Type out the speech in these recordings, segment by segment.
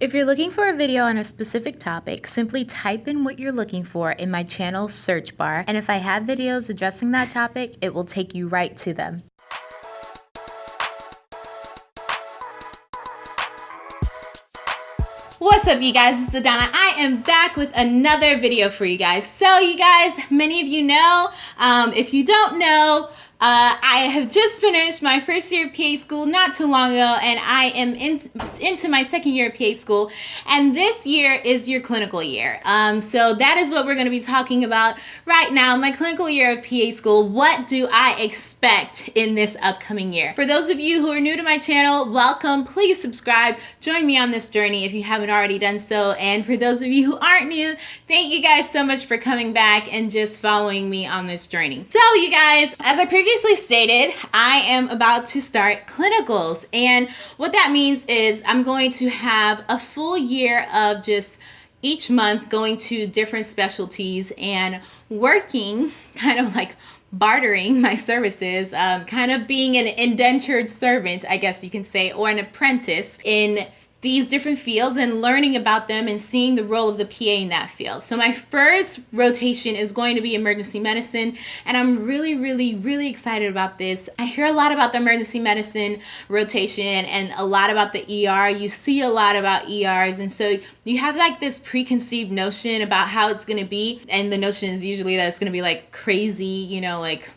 If you're looking for a video on a specific topic, simply type in what you're looking for in my channel search bar, and if I have videos addressing that topic, it will take you right to them. What's up you guys, it's Adana. I am back with another video for you guys. So you guys, many of you know, um, if you don't know, uh, I have just finished my first year of PA school not too long ago, and I am in, into my second year of PA school. And this year is your clinical year. Um, so that is what we're going to be talking about right now. My clinical year of PA school. What do I expect in this upcoming year? For those of you who are new to my channel, welcome. Please subscribe. Join me on this journey if you haven't already done so. And for those of you who aren't new, thank you guys so much for coming back and just following me on this journey. So you guys, as I previously previously stated, I am about to start clinicals. And what that means is I'm going to have a full year of just each month going to different specialties and working kind of like bartering my services, um, kind of being an indentured servant, I guess you can say, or an apprentice in these different fields and learning about them and seeing the role of the PA in that field. So my first rotation is going to be emergency medicine and I'm really, really, really excited about this. I hear a lot about the emergency medicine rotation and a lot about the ER. You see a lot about ERs and so you have like this preconceived notion about how it's going to be and the notion is usually that it's going to be like crazy, you know, like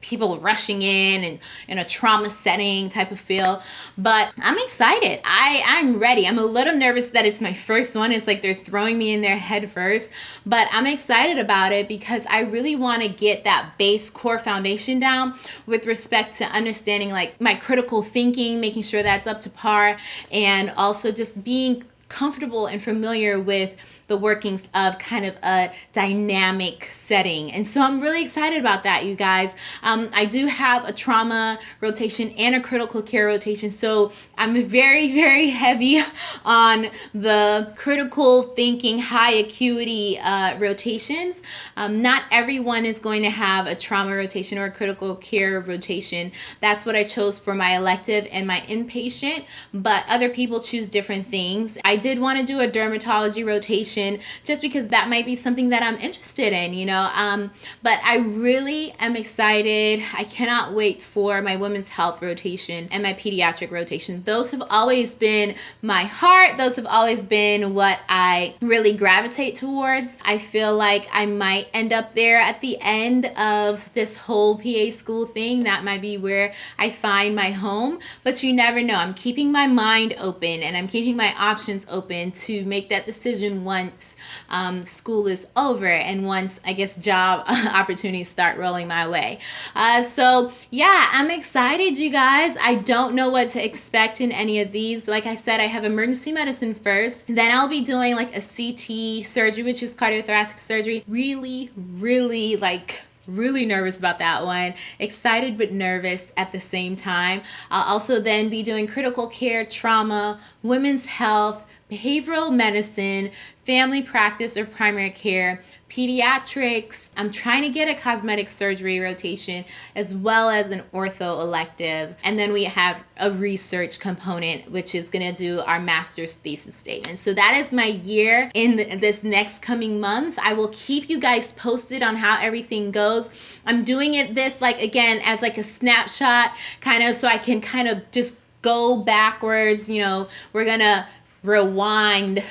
people rushing in and in a trauma setting type of feel. But i'm excited. I i'm ready. I'm a little nervous that it's my first one. It's like they're throwing me in there head first. But i'm excited about it because i really want to get that base core foundation down with respect to understanding like my critical thinking making sure that's up to par and also just being comfortable and familiar with the workings of kind of a dynamic setting. And so I'm really excited about that, you guys. Um, I do have a trauma rotation and a critical care rotation. So I'm very, very heavy on the critical thinking, high acuity uh, rotations. Um, not everyone is going to have a trauma rotation or a critical care rotation. That's what I chose for my elective and my inpatient, but other people choose different things. I did want to do a dermatology rotation just because that might be something that I'm interested in, you know. Um, but I really am excited. I cannot wait for my women's health rotation and my pediatric rotation. Those have always been my heart. Those have always been what I really gravitate towards. I feel like I might end up there at the end of this whole PA school thing. That might be where I find my home, but you never know. I'm keeping my mind open and I'm keeping my options open to make that decision once um, school is over and once I guess job opportunities start rolling my way. Uh, so yeah, I'm excited you guys. I don't know what to expect in any of these. Like I said, I have emergency medicine first. Then I'll be doing like a CT surgery, which is cardiothoracic surgery. Really, really like really nervous about that one excited but nervous at the same time i'll also then be doing critical care trauma women's health behavioral medicine, family practice or primary care, pediatrics. I'm trying to get a cosmetic surgery rotation as well as an ortho elective. And then we have a research component, which is going to do our master's thesis statement. So that is my year in this next coming months. I will keep you guys posted on how everything goes. I'm doing it this like again as like a snapshot kind of so I can kind of just go backwards you know we're gonna rewind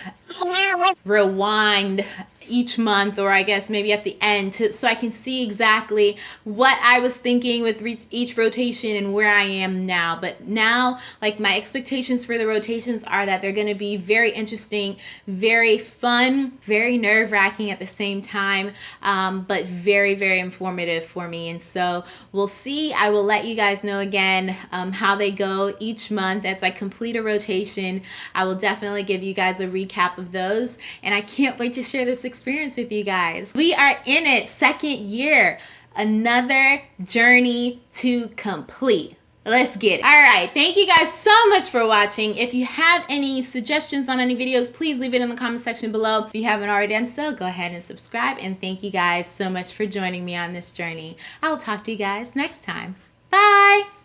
rewind each month or I guess maybe at the end to, so I can see exactly what I was thinking with each rotation and where I am now. But now, like my expectations for the rotations are that they're going to be very interesting, very fun, very nerve wracking at the same time, um, but very, very informative for me. And so we'll see. I will let you guys know again um, how they go each month as I complete a rotation. I will definitely give you guys a recap of those. And I can't wait to share this experience with you guys. We are in it, second year, another journey to complete. Let's get it. All right, thank you guys so much for watching. If you have any suggestions on any videos, please leave it in the comment section below. If you haven't already done so, go ahead and subscribe. And thank you guys so much for joining me on this journey. I'll talk to you guys next time. Bye.